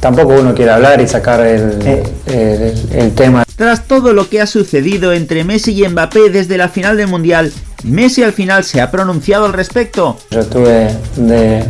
tampoco uno quiere hablar y sacar el, el, el tema. Tras todo lo que ha sucedido entre Messi y Mbappé desde la final del Mundial, Messi al final se ha pronunciado al respecto. Yo estuve de,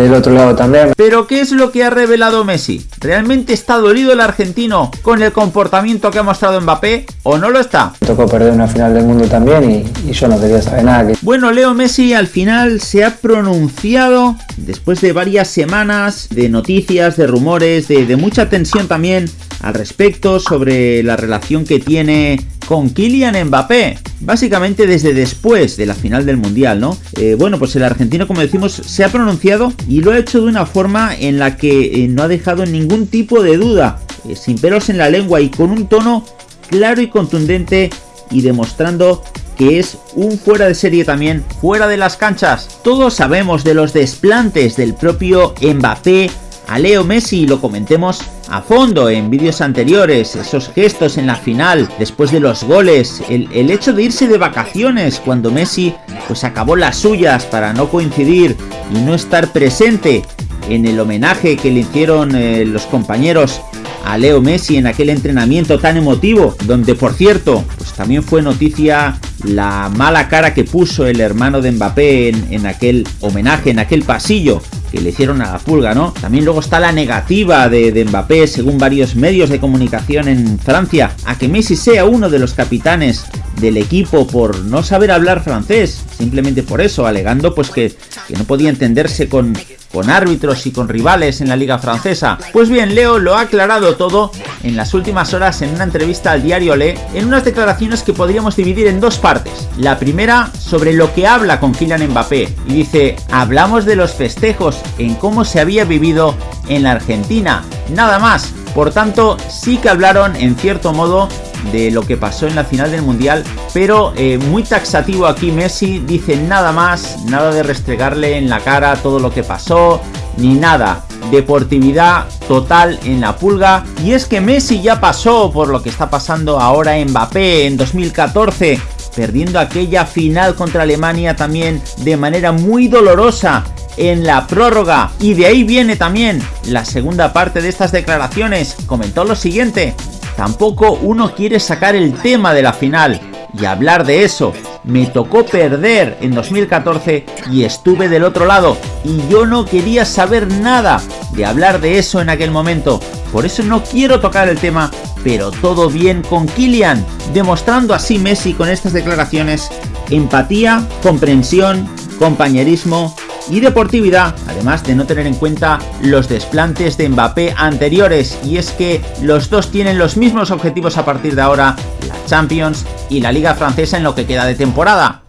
del otro lado también. Pero ¿qué es lo que ha revelado Messi? ¿Realmente está dolido el argentino con el comportamiento que ha mostrado Mbappé o no lo está? Me tocó perder una final del mundo también y, y yo no quería saber nada. Que... Bueno, Leo Messi al final se ha pronunciado después de varias semanas de noticias, de rumores, de, de mucha tensión también al respecto sobre la relación que tiene con Kylian Mbappé, básicamente desde después de la final del Mundial, ¿no? Eh, bueno, pues el argentino, como decimos, se ha pronunciado y lo ha hecho de una forma en la que eh, no ha dejado ningún tipo de duda, eh, sin pelos en la lengua y con un tono claro y contundente y demostrando que es un fuera de serie también, fuera de las canchas. Todos sabemos de los desplantes del propio Mbappé a Leo Messi, lo comentemos a fondo en vídeos anteriores, esos gestos en la final, después de los goles, el, el, hecho de irse de vacaciones cuando Messi pues acabó las suyas para no coincidir y no estar presente en el homenaje que le hicieron eh, los compañeros a Leo Messi en aquel entrenamiento tan emotivo, donde por cierto, pues también fue noticia la mala cara que puso el hermano de Mbappé en, en aquel homenaje, en aquel pasillo, que le hicieron a la pulga, ¿no? También luego está la negativa de, de, Mbappé, según varios medios de comunicación en Francia, a que Messi sea uno de los capitanes del equipo por no saber hablar francés, simplemente por eso, alegando pues que, que no podía entenderse con, con árbitros y con rivales en la liga francesa. Pues bien, Leo lo ha aclarado todo en las últimas horas en una entrevista al diario Le, en unas declaraciones que podríamos dividir en dos partes. La primera sobre lo que habla con Kylian Mbappé y dice, hablamos de los festejos en cómo se había vivido en la Argentina, nada más. Por tanto, sí que hablaron en cierto modo de lo que pasó en la final del Mundial, pero eh, muy taxativo aquí Messi, dice nada más, nada de restregarle en la cara todo lo que pasó, ni nada, deportividad total en la pulga, y es que Messi ya pasó por lo que está pasando ahora en Mbappé en 2014, perdiendo aquella final contra Alemania también de manera muy dolorosa en la prórroga. Y de ahí viene también la segunda parte de estas declaraciones. Comentó lo siguiente tampoco uno quiere sacar el tema de la final y hablar de eso me tocó perder en 2014 y estuve del otro lado y yo no quería saber nada de hablar de eso en aquel momento. Por eso no quiero tocar el tema pero todo bien con Kylian demostrando así Messi con estas declaraciones. Empatía, comprensión, compañerismo y deportividad, además de no tener en cuenta los desplantes de Mbappé anteriores, y es que los dos tienen los mismos objetivos a partir de ahora, la Champions y la Liga Francesa en lo que queda de temporada.